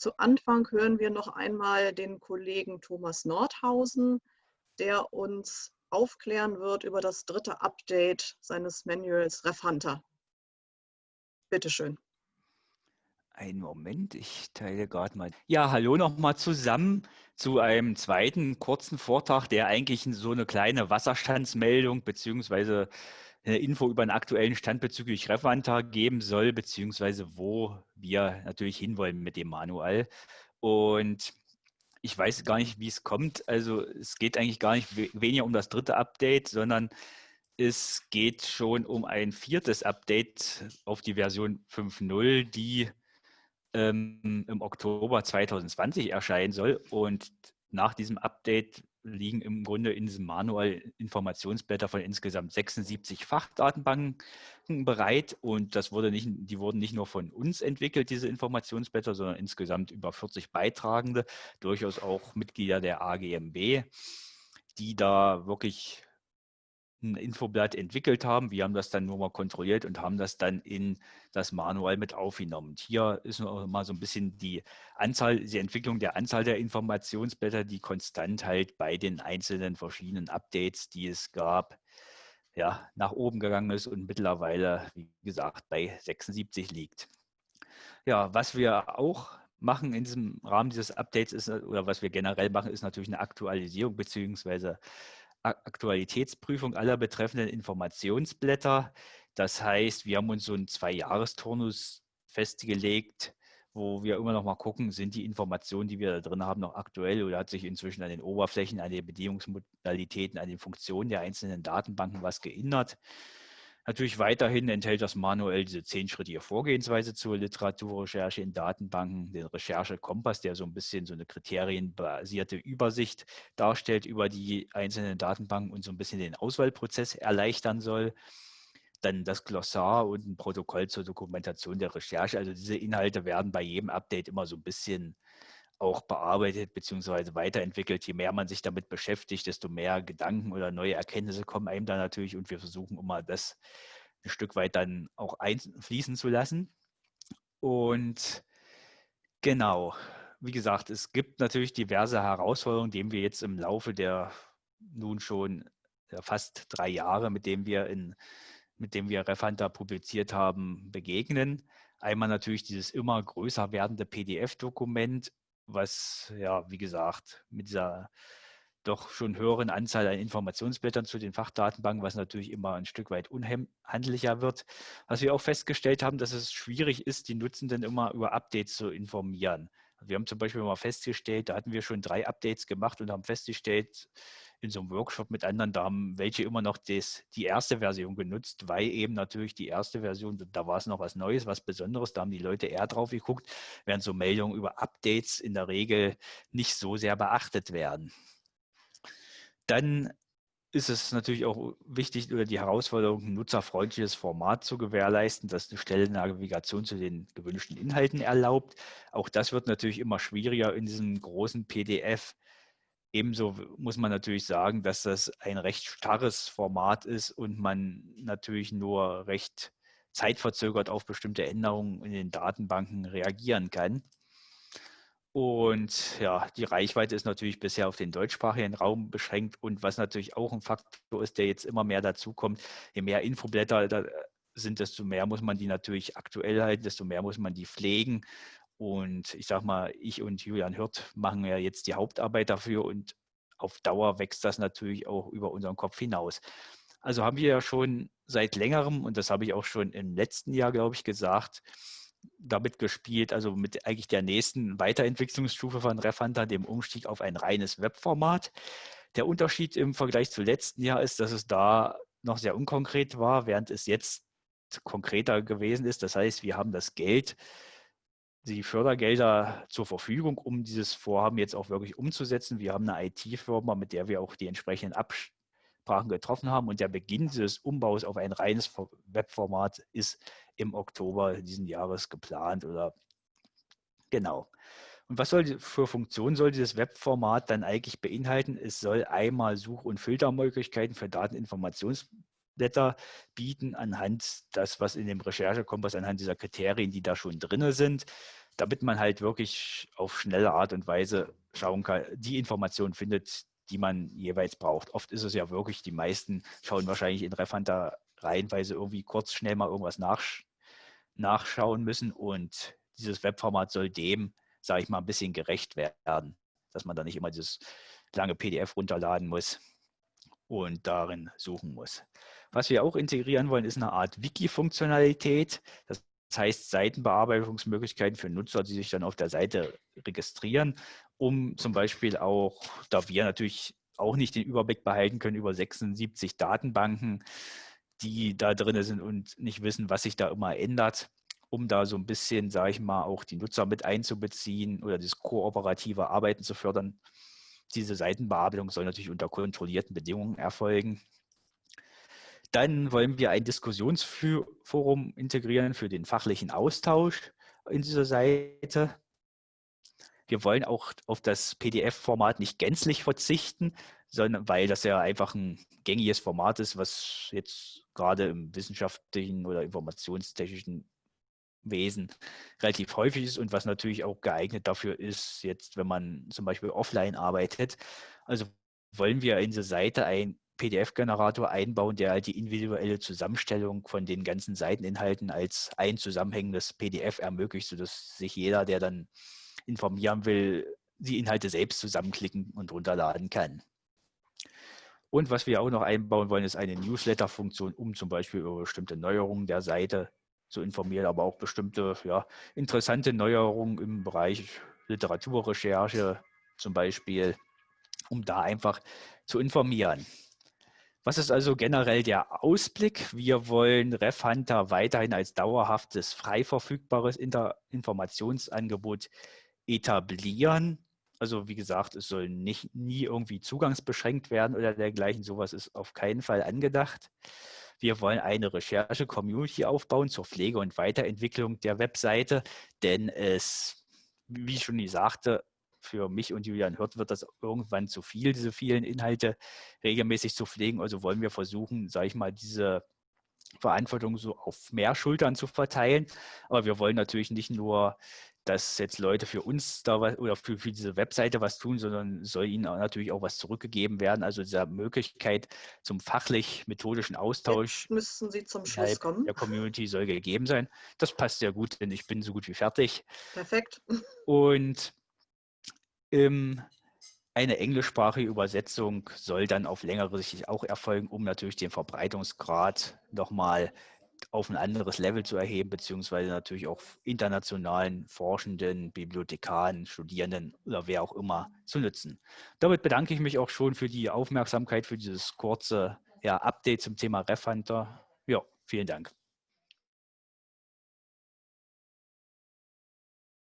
Zu Anfang hören wir noch einmal den Kollegen Thomas Nordhausen, der uns aufklären wird über das dritte Update seines Manuals RefHunter. Bitte schön. Einen Moment, ich teile gerade mal. Ja, hallo nochmal zusammen zu einem zweiten kurzen Vortrag, der eigentlich so eine kleine Wasserstandsmeldung beziehungsweise eine Info über einen aktuellen Stand bezüglich Refanta geben soll, beziehungsweise wo wir natürlich hinwollen mit dem Manual. Und ich weiß gar nicht, wie es kommt. Also es geht eigentlich gar nicht weniger um das dritte Update, sondern es geht schon um ein viertes Update auf die Version 5.0, die ähm, im Oktober 2020 erscheinen soll. Und nach diesem Update liegen im Grunde in diesem Manual Informationsblätter von insgesamt 76 Fachdatenbanken bereit. Und das wurde nicht, die wurden nicht nur von uns entwickelt, diese Informationsblätter, sondern insgesamt über 40 Beitragende, durchaus auch Mitglieder der AGMB, die da wirklich ein Infoblatt entwickelt haben. Wir haben das dann nur mal kontrolliert und haben das dann in das Manual mit aufgenommen. Und hier ist noch mal so ein bisschen die Anzahl, die Entwicklung der Anzahl der Informationsblätter, die konstant halt bei den einzelnen verschiedenen Updates, die es gab, ja, nach oben gegangen ist und mittlerweile, wie gesagt, bei 76 liegt. Ja, was wir auch machen in diesem Rahmen dieses Updates ist, oder was wir generell machen, ist natürlich eine Aktualisierung beziehungsweise Aktualitätsprüfung aller betreffenden Informationsblätter. Das heißt, wir haben uns so einen Zwei-Jahres-Turnus festgelegt, wo wir immer noch mal gucken, sind die Informationen, die wir da drin haben, noch aktuell oder hat sich inzwischen an den Oberflächen, an den Bedienungsmodalitäten, an den Funktionen der einzelnen Datenbanken was geändert. Natürlich weiterhin enthält das manuell diese zehnschrittige Vorgehensweise zur Literaturrecherche in Datenbanken, den Recherche-Kompass, der so ein bisschen so eine kriterienbasierte Übersicht darstellt über die einzelnen Datenbanken und so ein bisschen den Auswahlprozess erleichtern soll. Dann das Glossar und ein Protokoll zur Dokumentation der Recherche. Also diese Inhalte werden bei jedem Update immer so ein bisschen auch bearbeitet bzw. weiterentwickelt. Je mehr man sich damit beschäftigt, desto mehr Gedanken oder neue Erkenntnisse kommen einem da natürlich und wir versuchen immer das ein Stück weit dann auch einfließen zu lassen. Und genau, wie gesagt, es gibt natürlich diverse Herausforderungen, denen wir jetzt im Laufe der nun schon fast drei Jahre, mit dem wir in mit dem wir Refanta publiziert haben, begegnen. Einmal natürlich dieses immer größer werdende PDF-Dokument was ja, wie gesagt, mit dieser doch schon höheren Anzahl an Informationsblättern zu den Fachdatenbanken, was natürlich immer ein Stück weit unhandlicher wird. Was wir auch festgestellt haben, dass es schwierig ist, die Nutzenden immer über Updates zu informieren. Wir haben zum Beispiel mal festgestellt, da hatten wir schon drei Updates gemacht und haben festgestellt, in so einem Workshop mit anderen, da haben welche immer noch das, die erste Version genutzt, weil eben natürlich die erste Version, da war es noch was Neues, was Besonderes, da haben die Leute eher drauf geguckt, während so Meldungen über Updates in der Regel nicht so sehr beachtet werden. Dann ist es natürlich auch wichtig oder die Herausforderung, ein nutzerfreundliches Format zu gewährleisten, das eine schnelle Navigation zu den gewünschten Inhalten erlaubt. Auch das wird natürlich immer schwieriger in diesem großen PDF. Ebenso muss man natürlich sagen, dass das ein recht starres Format ist und man natürlich nur recht zeitverzögert auf bestimmte Änderungen in den Datenbanken reagieren kann. Und ja, die Reichweite ist natürlich bisher auf den deutschsprachigen Raum beschränkt. Und was natürlich auch ein Faktor ist, der jetzt immer mehr dazukommt, je mehr Infoblätter da sind, desto mehr muss man die natürlich aktuell halten, desto mehr muss man die pflegen. Und ich sage mal, ich und Julian Hirt machen ja jetzt die Hauptarbeit dafür und auf Dauer wächst das natürlich auch über unseren Kopf hinaus. Also haben wir ja schon seit längerem, und das habe ich auch schon im letzten Jahr, glaube ich, gesagt, damit gespielt, also mit eigentlich der nächsten Weiterentwicklungsstufe von Refanta, dem Umstieg auf ein reines Webformat. Der Unterschied im Vergleich zu letzten Jahr ist, dass es da noch sehr unkonkret war, während es jetzt konkreter gewesen ist. Das heißt, wir haben das Geld, die Fördergelder zur Verfügung, um dieses Vorhaben jetzt auch wirklich umzusetzen. Wir haben eine IT-Firma, mit der wir auch die entsprechenden Absprachen getroffen haben. Und der Beginn dieses Umbaus auf ein reines Webformat ist im Oktober diesen Jahres geplant oder genau. Und was soll für Funktionen soll dieses Webformat dann eigentlich beinhalten? Es soll einmal Such- und Filtermöglichkeiten für Dateninformationsblätter bieten anhand das, was in dem Recherchekompass, anhand dieser Kriterien, die da schon drin sind, damit man halt wirklich auf schnelle Art und Weise schauen kann, die Informationen findet, die man jeweils braucht. Oft ist es ja wirklich, die meisten schauen wahrscheinlich in Refanta rein, weil sie irgendwie kurz schnell mal irgendwas nachsch nachschauen müssen und dieses Webformat soll dem, sage ich mal, ein bisschen gerecht werden, dass man da nicht immer dieses lange PDF runterladen muss und darin suchen muss. Was wir auch integrieren wollen, ist eine Art Wiki-Funktionalität. Das heißt Seitenbearbeitungsmöglichkeiten für Nutzer, die sich dann auf der Seite registrieren, um zum Beispiel auch, da wir natürlich auch nicht den Überblick behalten können über 76 Datenbanken, die da drin sind und nicht wissen, was sich da immer ändert, um da so ein bisschen, sage ich mal, auch die Nutzer mit einzubeziehen oder das kooperative Arbeiten zu fördern. Diese Seitenbearbeitung soll natürlich unter kontrollierten Bedingungen erfolgen. Dann wollen wir ein Diskussionsforum integrieren für den fachlichen Austausch in dieser Seite. Wir wollen auch auf das PDF-Format nicht gänzlich verzichten, sondern weil das ja einfach ein gängiges Format ist, was jetzt gerade im wissenschaftlichen oder informationstechnischen Wesen relativ häufig ist und was natürlich auch geeignet dafür ist, jetzt wenn man zum Beispiel offline arbeitet. Also wollen wir in diese Seite ein PDF-Generator einbauen, der halt die individuelle Zusammenstellung von den ganzen Seiteninhalten als ein zusammenhängendes PDF ermöglicht, sodass sich jeder, der dann informieren will, die Inhalte selbst zusammenklicken und runterladen kann. Und was wir auch noch einbauen wollen, ist eine Newsletter-Funktion, um zum Beispiel über bestimmte Neuerungen der Seite zu informieren, aber auch bestimmte ja, interessante Neuerungen im Bereich Literaturrecherche zum Beispiel, um da einfach zu informieren. Was ist also generell der Ausblick? Wir wollen RefHunter weiterhin als dauerhaftes, frei verfügbares Inter Informationsangebot etablieren. Also wie gesagt, es soll nicht nie irgendwie zugangsbeschränkt werden oder dergleichen. Sowas ist auf keinen Fall angedacht. Wir wollen eine Recherche-Community aufbauen zur Pflege und Weiterentwicklung der Webseite, denn es, wie ich schon sagte, für mich und Julian Hirt wird das irgendwann zu viel, diese vielen Inhalte regelmäßig zu pflegen. Also wollen wir versuchen, sage ich mal, diese Verantwortung so auf mehr Schultern zu verteilen. Aber wir wollen natürlich nicht nur, dass jetzt Leute für uns da was oder für, für diese Webseite was tun, sondern soll ihnen auch natürlich auch was zurückgegeben werden. Also diese Möglichkeit zum fachlich-methodischen Austausch jetzt müssen Sie zum Schluss kommen. der Community soll gegeben sein. Das passt sehr gut, denn ich bin so gut wie fertig. Perfekt. Und ähm, eine englischsprachige Übersetzung soll dann auf längere Sicht auch erfolgen, um natürlich den Verbreitungsgrad nochmal auf ein anderes Level zu erheben, beziehungsweise natürlich auch internationalen Forschenden, Bibliothekaren, Studierenden oder wer auch immer zu nutzen. Damit bedanke ich mich auch schon für die Aufmerksamkeit, für dieses kurze ja, Update zum Thema RefHunter. Ja, vielen Dank.